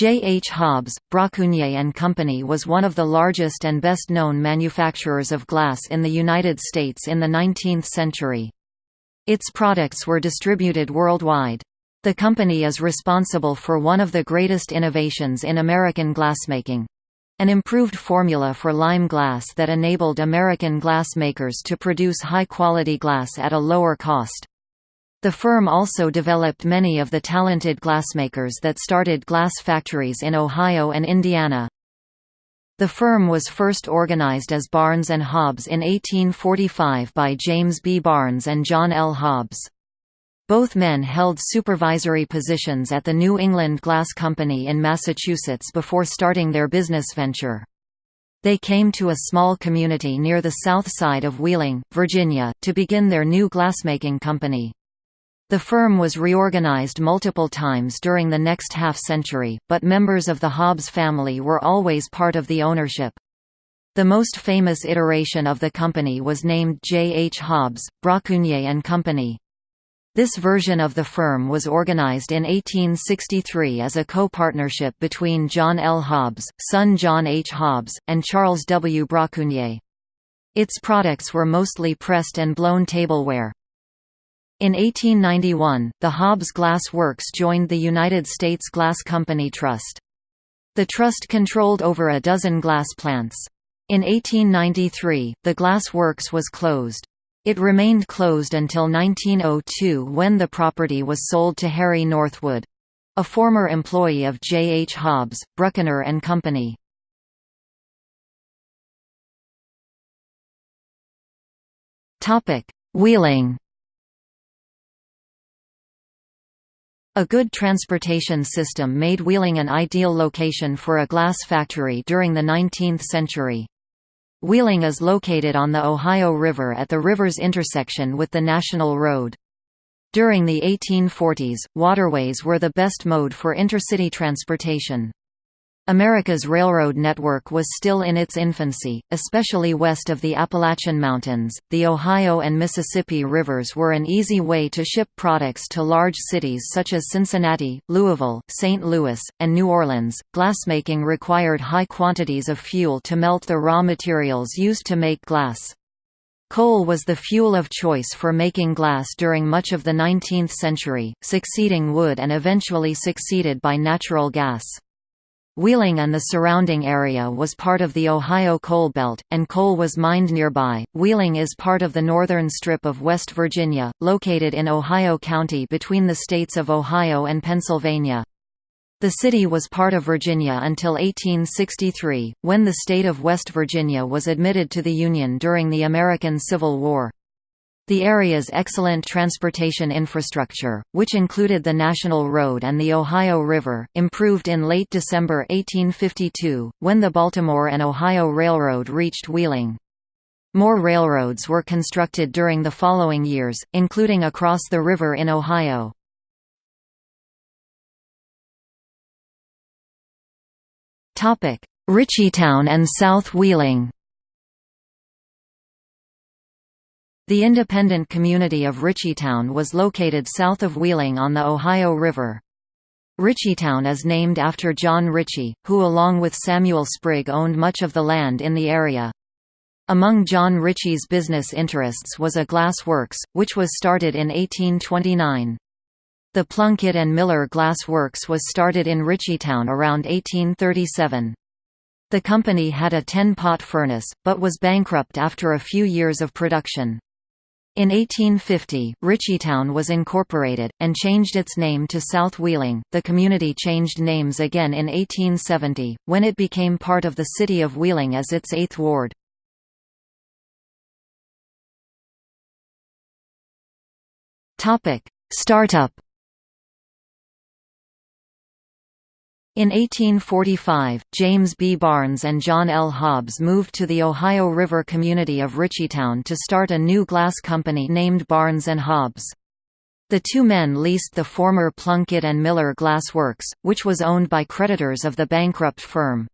J. H. Hobbs, Brockunier and Company was one of the largest and best-known manufacturers of glass in the United States in the 19th century. Its products were distributed worldwide. The company is responsible for one of the greatest innovations in American glassmaking. An improved formula for lime glass that enabled American glassmakers to produce high-quality glass at a lower cost. The firm also developed many of the talented glassmakers that started glass factories in Ohio and Indiana. The firm was first organized as Barnes & Hobbs in 1845 by James B. Barnes and John L. Hobbs. Both men held supervisory positions at the New England Glass Company in Massachusetts before starting their business venture. They came to a small community near the south side of Wheeling, Virginia, to begin their new glassmaking company. The firm was reorganized multiple times during the next half-century, but members of the Hobbs family were always part of the ownership. The most famous iteration of the company was named J. H. Hobbs, Brockunier and Company. This version of the firm was organized in 1863 as a co-partnership between John L. Hobbs, son John H. Hobbs, and Charles W. Brockunier. Its products were mostly pressed and blown tableware. In 1891, the Hobbs Glass Works joined the United States Glass Company Trust. The trust controlled over a dozen glass plants. In 1893, the glass works was closed. It remained closed until 1902 when the property was sold to Harry Northwood—a former employee of J. H. Hobbs, Brockunier and Company. Wheeling A good transportation system made Wheeling an ideal location for a glass factory during the 19th century. Wheeling is located on the Ohio River at the river's intersection with the National Road. During the 1840s, waterways were the best mode for intercity transportation. America's railroad network was still in its infancy, especially west of the Appalachian Mountains. The Ohio and Mississippi rivers were an easy way to ship products to large cities such as Cincinnati, Louisville, St. Louis, and New Orleans. Glassmaking required high quantities of fuel to melt the raw materials used to make glass. Coal was the fuel of choice for making glass during much of the 19th century, succeeding wood and eventually succeeded by natural gas. Wheeling and the surrounding area was part of the Ohio Coal Belt, and coal was mined nearby. Wheeling is part of the northern strip of West Virginia, located in Ohio County between the states of Ohio and Pennsylvania. The city was part of Virginia until 1863, when the state of West Virginia was admitted to the Union during the American Civil War. The area's excellent transportation infrastructure, which included the National Road and the Ohio River, improved in late December 1852, when the Baltimore and Ohio Railroad reached Wheeling. More railroads were constructed during the following years, including across the river in Ohio. Ritchiestown and South Wheeling The independent community of Ritchiestown was located south of Wheeling on the Ohio River. Ritchiestown is named after John Ritchie, who along with Samuel Sprigg owned much of the land in the area. Among John Ritchie's business interests was a glass works, which was started in 1829. The Plunkett and Miller Glass Works was started in Ritchiestown around 1837. The company had a 10-pot furnace, but was bankrupt after a few years of production. In 1850, Ritchiestown was incorporated, and changed its name to South Wheeling. The community changed names again in 1870, when it became part of the city of Wheeling as its eighth ward. Startup In 1845, James B. Barnes and John L. Hobbs moved to the Ohio River community of Ritchiestown to start a new glass company named Barnes & Hobbs. The two men leased the former Plunkett and Miller Glass Works, which was owned by creditors of the bankrupt firm.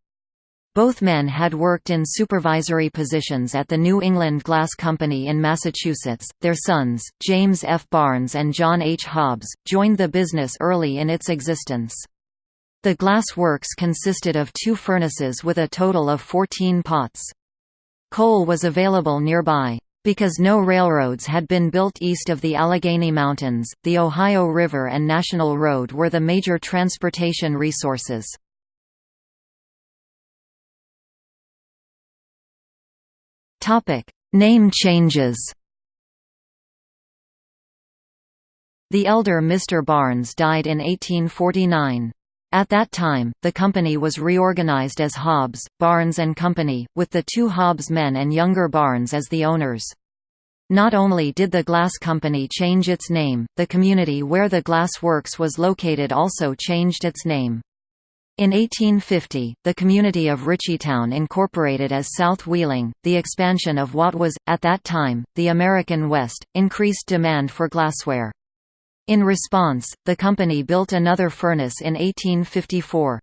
Both men had worked in supervisory positions at the New England Glass Company in Massachusetts. Their sons, James F. Barnes and John H. Hobbs, joined the business early in its existence. The glass works consisted of two furnaces with a total of 14 pots. Coal was available nearby. Because no railroads had been built east of the Allegheny Mountains, the Ohio River and National Road were the major transportation resources. Name changes The elder Mr. Barnes died in 1849. At that time, the company was reorganized as Hobbs, Barnes and Company, with the two Hobbs men and younger Barnes as the owners. Not only did the glass company change its name, the community where the glass works was located also changed its name. In 1850, the community of Ritchiestown incorporated as South Wheeling. The expansion of what was, at that time, the American West, increased demand for glassware. In response, the company built another furnace in 1854.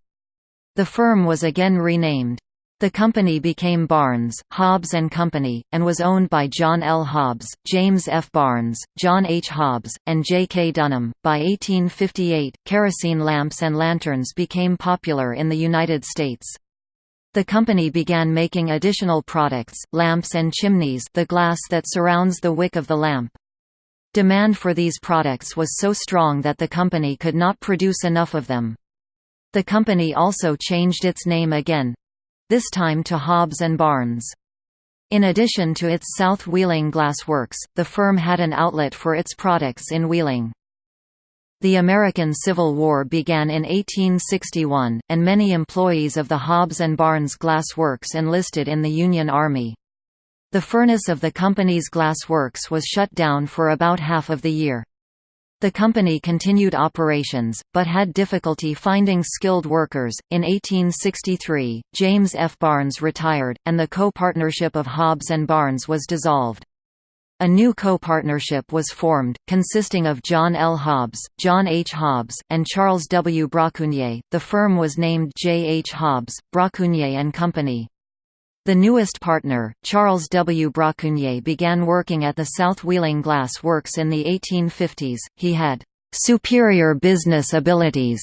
The firm was again renamed. The company became Barnes, Hobbs Company, and was owned by John L. Hobbs, James F. Barnes, John H. Hobbs, and J. K. Dunham. By 1858, kerosene lamps and lanterns became popular in the United States. The company began making additional products, lamps and chimneys the glass that surrounds the wick of the lamp. Demand for these products was so strong that the company could not produce enough of them. The company also changed its name again—this time to Hobbs & Barnes. In addition to its South Wheeling Glass Works, the firm had an outlet for its products in Wheeling. The American Civil War began in 1861, and many employees of the Hobbs & Barnes Glass Works enlisted in the Union Army. The furnace of the company's glass works was shut down for about half of the year. The company continued operations, but had difficulty finding skilled workers. In 1863, James F. Barnes retired, and the co-partnership of Hobbs and Barnes was dissolved. A new co-partnership was formed, consisting of John L. Hobbs, John H. Hobbs, and Charles W. Brockunier. The firm was named J. H. Hobbs, Brockunier and Company. The newest partner, Charles W. Brockunier began working at the South Wheeling Glass Works in the 1850s. He had superior business abilities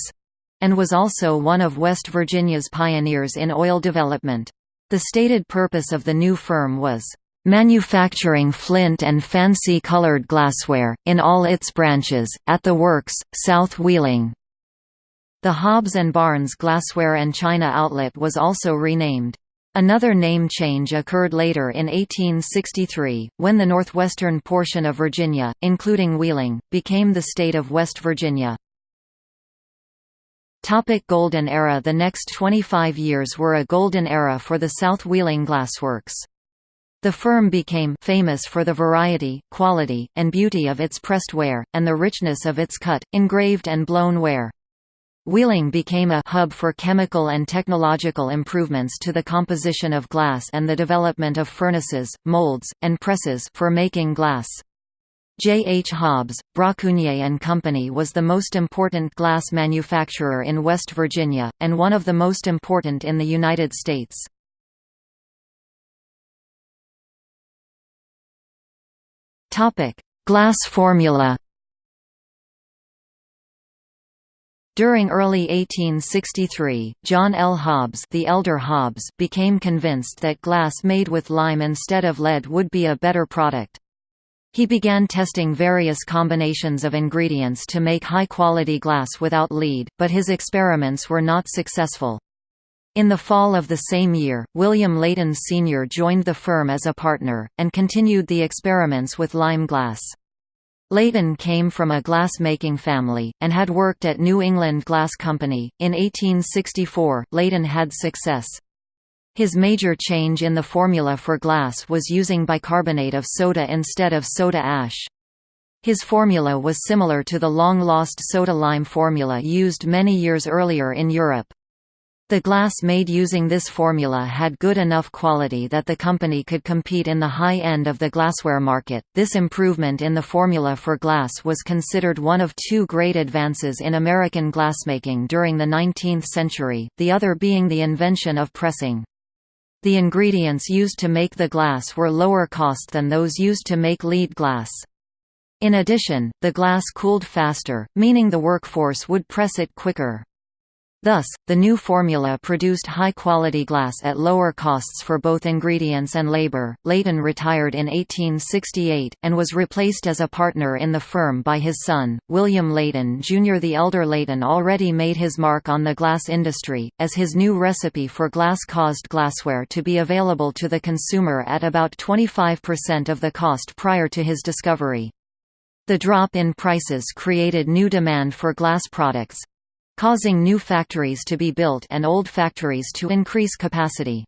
and was also one of West Virginia's pioneers in oil development. The stated purpose of the new firm was manufacturing flint and fancy colored glassware, in all its branches, at the works, South Wheeling. The Hobbs and Barnes Glassware and China outlet was also renamed Another name change occurred later in 1863, when the northwestern portion of Virginia, including Wheeling, became the state of West Virginia. Topic Golden Era The next 25 years were a golden era for the South Wheeling Glassworks. The firm became famous for the variety, quality, and beauty of its pressed ware, and the richness of its cut, engraved and blown ware. Wheeling became a hub for chemical and technological improvements to the composition of glass and the development of furnaces, molds, and presses for making glass. J. H. Hobbs, Brockunier and Company was the most important glass manufacturer in West Virginia, and one of the most important in the United States. Glass formula During early 1863, John L. Hobbs, the elder Hobbs became convinced that glass made with lime instead of lead would be a better product. He began testing various combinations of ingredients to make high-quality glass without lead, but his experiments were not successful. In the fall of the same year, William Leighton Sr. joined the firm as a partner, and continued the experiments with lime glass. Leighton came from a glass-making family, and had worked at New England Glass Company. In 1864, Leighton had success. His major change in the formula for glass was using bicarbonate of soda instead of soda ash. His formula was similar to the long-lost soda-lime formula used many years earlier in Europe. The glass made using this formula had good enough quality that the company could compete in the high end of the glassware market. This improvement in the formula for glass was considered one of two great advances in American glassmaking during the 19th century, the other being the invention of pressing. The ingredients used to make the glass were lower cost than those used to make lead glass. In addition, the glass cooled faster, meaning the workforce would press it quicker. Thus, the new formula produced high-quality glass at lower costs for both ingredients and labor. Leighton retired in 1868, and was replaced as a partner in the firm by his son, William Leighton Jr. The elder Leighton already made his mark on the glass industry, as his new recipe for glass caused glassware to be available to the consumer at about 25% of the cost prior to his discovery. The drop in prices created new demand for glass products, causing new factories to be built and old factories to increase capacity.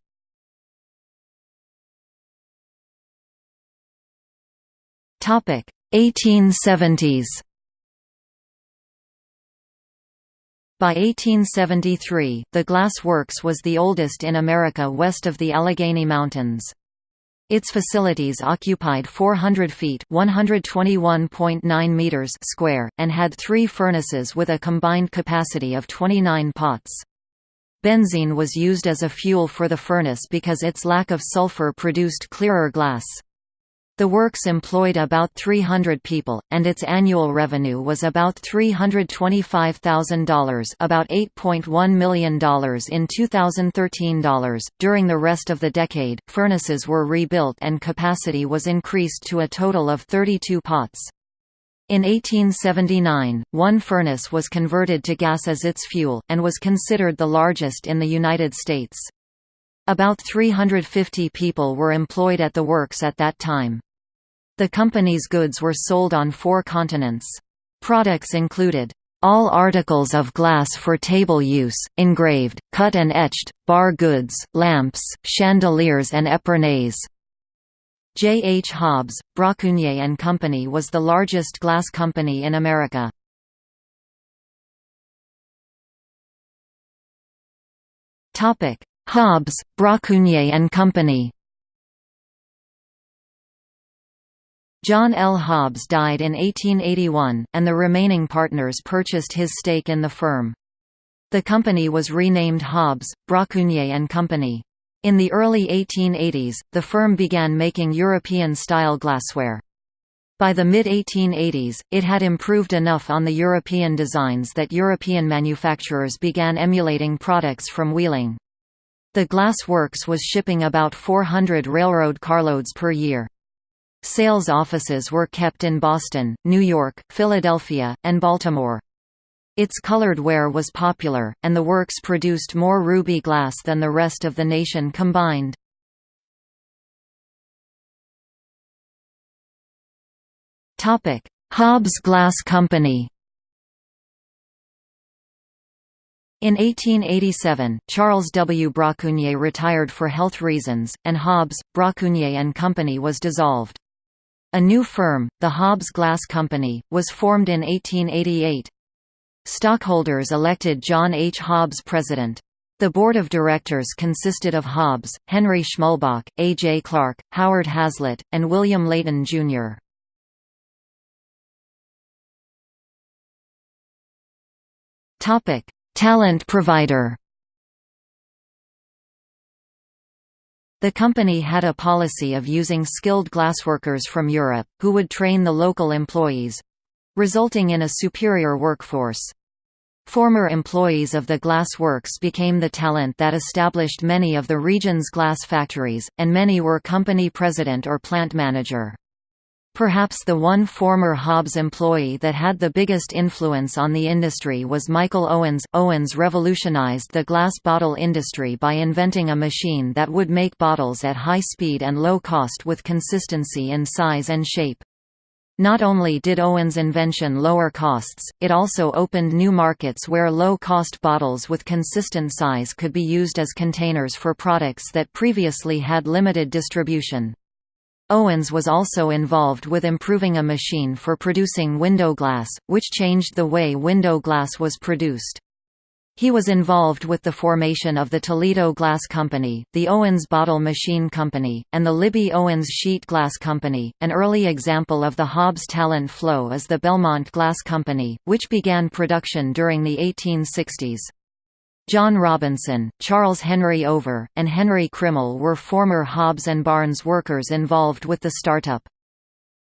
Topic 1870s. By 1873, the Glass Works was the oldest in America west of the Allegheny Mountains. Its facilities occupied 400 feet (121.9 meters) square and had 3 furnaces with a combined capacity of 29 pots. Benzene was used as a fuel for the furnace because its lack of sulfur produced clearer glass. The works employed about 300 people, and its annual revenue was about $325,000 about $8.1 million in 2013 dollars. During the rest of the decade, furnaces were rebuilt and capacity was increased to a total of 32 pots. In 1879, one furnace was converted to gas as its fuel, and was considered the largest in the United States. About 350 people were employed at the works at that time. The company's goods were sold on four continents. Products included all articles of glass for table use, engraved, cut and etched, bar goods, lamps, chandeliers and épernées. J. H. Hobbs, Brockunier and Company was the largest glass company in America. Hobbs, Brockunier and Company John L. Hobbs died in 1881, and the remaining partners purchased his stake in the firm. The company was renamed Hobbs, Brockunier and Company. In the early 1880s, the firm began making European-style glassware. By the mid-1880s, it had improved enough on the European designs that European manufacturers began emulating products from Wheeling. The glass works was shipping about 400 railroad carloads per year. Sales offices were kept in Boston, New York, Philadelphia, and Baltimore. Its colored ware was popular, and the works produced more ruby glass than the rest of the nation combined. Hobbs Glass Company In 1887, Charles W. Brockunier retired for health reasons, and Hobbs, Brockunier and Company was dissolved. A new firm, the Hobbs Glass Company, was formed in 1888. Stockholders elected John H. Hobbs president. The board of directors consisted of Hobbs, Henry Schmulbach, A. J. Clark, Howard Hazlitt, and William Leighton, Jr. Talent provider The company had a policy of using skilled glassworkers from Europe, who would train the local employees—resulting in a superior workforce. Former employees of the glass works became the talent that established many of the region's glass factories, and many were company president or plant manager. Perhaps the one former Hobbs employee that had the biggest influence on the industry was Michael Owens. Owens revolutionized the glass bottle industry by inventing a machine that would make bottles at high speed and low cost with consistency in size and shape. Not only did Owens' invention lower costs, it also opened new markets where low-cost bottles with consistent size could be used as containers for products that previously had limited distribution. Owens was also involved with improving a machine for producing window glass, which changed the way window glass was produced. He was involved with the formation of the Toledo Glass Company, the Owens Bottle Machine Company, and the Libbey Owens Sheet Glass Company. An early example of the Hobbs talent flow is the Belmont Glass Company, which began production during the 1860s. John Robinson, Charles Henry Over, and Henry Krimmel were former Hobbs and Barnes workers involved with the startup.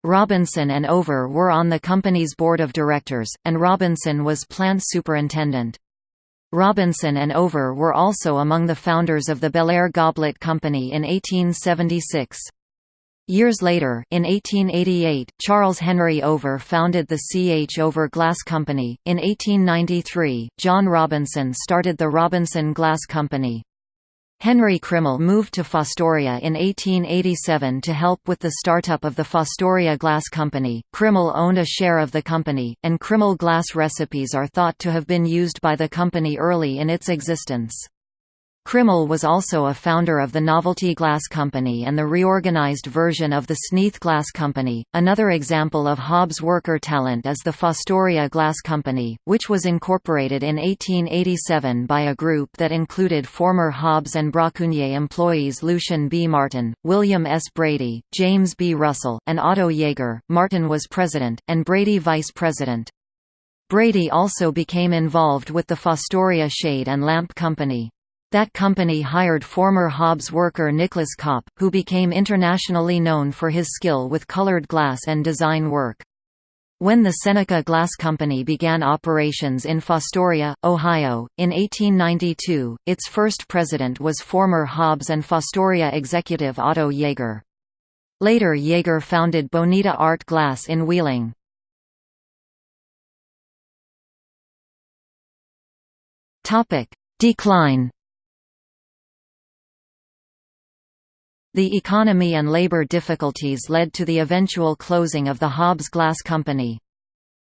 Robinson and Over were on the company's board of directors, and Robinson was plant superintendent. Robinson and Over were also among the founders of the Bellaire Goblet Company in 1876. Years later, in 1888, Charles Henry Over founded the C. H. Over Glass Company. In 1893, John Robinson started the Robinson Glass Company. Henry Krimmel moved to Fostoria in 1887 to help with the startup of the Fostoria Glass Company. Krimmel owned a share of the company, and Krimmel glass recipes are thought to have been used by the company early in its existence. Krimmel was also a founder of the Novelty Glass Company and the reorganized version of the Sneath Glass Company. Another example of Hobbs worker talent is the Fostoria Glass Company, which was incorporated in 1887 by a group that included former Hobbs and Brockunier employees Lucian B. Martin, William S. Brady, James B. Russell, and Otto Jaeger. Martin was president, and Brady vice president. Brady also became involved with the Fostoria Shade and Lamp Company. That company hired former Hobbs worker Nicholas Kopp, who became internationally known for his skill with colored glass and design work. When the Seneca Glass Company began operations in Fostoria, Ohio, in 1892, its first president was former Hobbs and Fostoria executive Otto Jaeger. Later Jaeger founded Bonita Art Glass in Wheeling. Decline The economy and labor difficulties led to the eventual closing of the Hobbs Glass Company.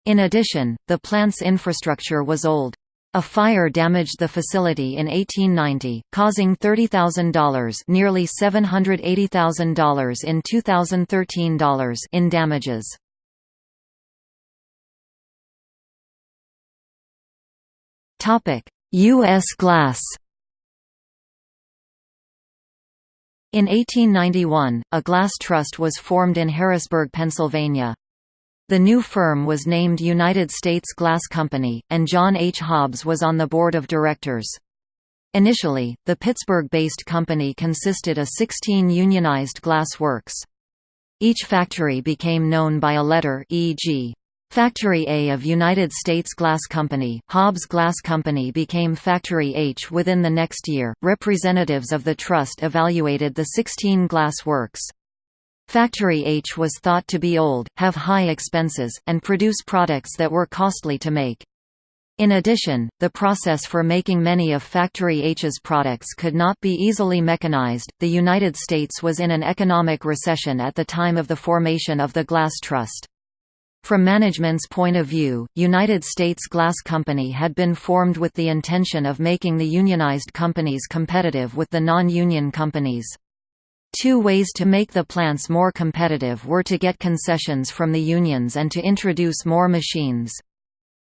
In addition, the plant's infrastructure was old. A fire damaged the facility in 1890, causing $30,000 nearly $780,000 in 2013 dollars in damages. U.S. glass In 1891, a glass trust was formed in Harrisburg, Pennsylvania. The new firm was named United States Glass Company, and John H. Hobbs was on the board of directors. Initially, the Pittsburgh-based company consisted of 16 unionized glass works. Each factory became known by a letter e.g. Factory A of United States Glass Company, Hobbs Glass Company became Factory H within the next year. Representatives of the trust evaluated the 16 glass works. Factory H was thought to be old, have high expenses, and produce products that were costly to make. In addition, the process for making many of Factory H's products could not be easily mechanized. The United States was in an economic recession at the time of the formation of the Glass Trust. From management's point of view, United States Glass Company had been formed with the intention of making the unionized companies competitive with the non-union companies. Two ways to make the plants more competitive were to get concessions from the unions and to introduce more machines.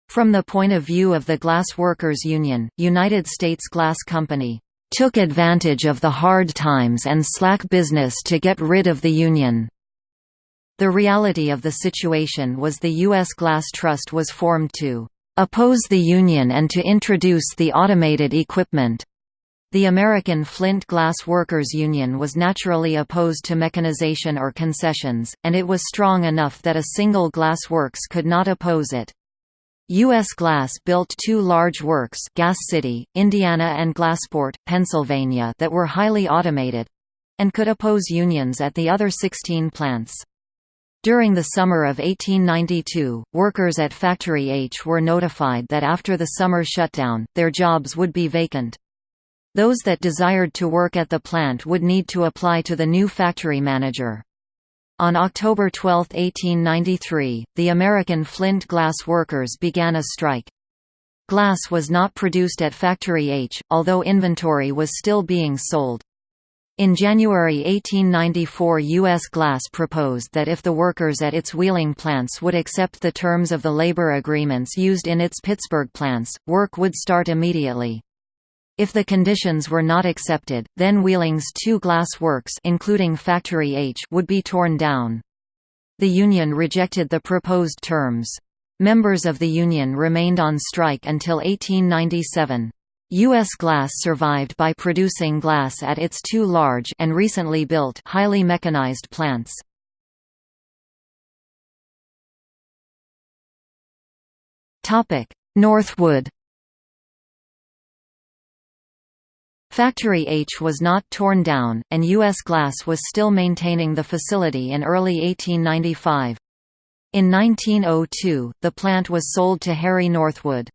From the point of view of the Glass Workers Union, United States Glass Company took advantage of the hard times and slack business to get rid of the union. The reality of the situation was the U.S. Glass Trust was formed to oppose the Union and to introduce the automated equipment. The American Flint Glass Workers Union was naturally opposed to mechanization or concessions, and it was strong enough that a single glass works could not oppose it. U.S. Glass built two large works Gas City, Indiana and Glassport, Pennsylvania that were highly automated—and could oppose unions at the other 16 plants. During the summer of 1892, workers at Factory H were notified that after the summer shutdown, their jobs would be vacant. Those that desired to work at the plant would need to apply to the new factory manager. On October 12, 1893, the American Flint glass workers began a strike. Glass was not produced at Factory H, although inventory was still being sold. In January 1894 U.S. Glass proposed that if the workers at its Wheeling plants would accept the terms of the labor agreements used in its Pittsburgh plants, work would start immediately. If the conditions were not accepted, then Wheeling's two glass works including Factory H would be torn down. The union rejected the proposed terms. Members of the union remained on strike until 1897. U.S. Glass survived by producing glass at its two large and recently built highly mechanized plants. Topic: Northwood Factory H was not torn down, and U.S. Glass was still maintaining the facility in early 1895. In 1902, the plant was sold to Harry Northwood.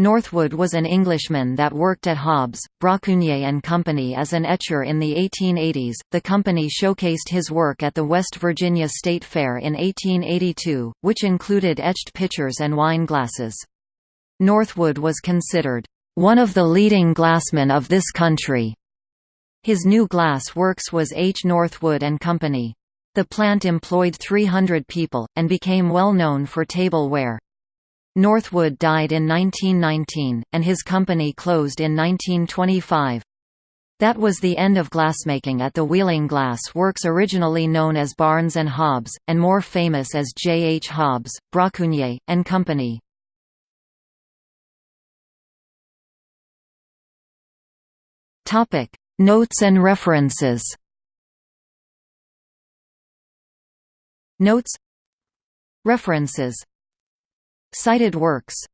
Northwood was an Englishman that worked at Hobbs, Brockunier and Company as an etcher in the 1880s. The company showcased his work at the West Virginia State Fair in 1882, which included etched pitchers and wine glasses. Northwood was considered one of the leading glassmen of this country. His new glass works was H. Northwood and Company. The plant employed 300 people, and became well known for tableware. Northwood died in 1919, and his company closed in 1925. That was the end of glassmaking at the Wheeling Glass Works originally known as Barnes & Hobbs, and more famous as J. H. Hobbs, Brockunier, and Company. Notes and references Notes References Cited works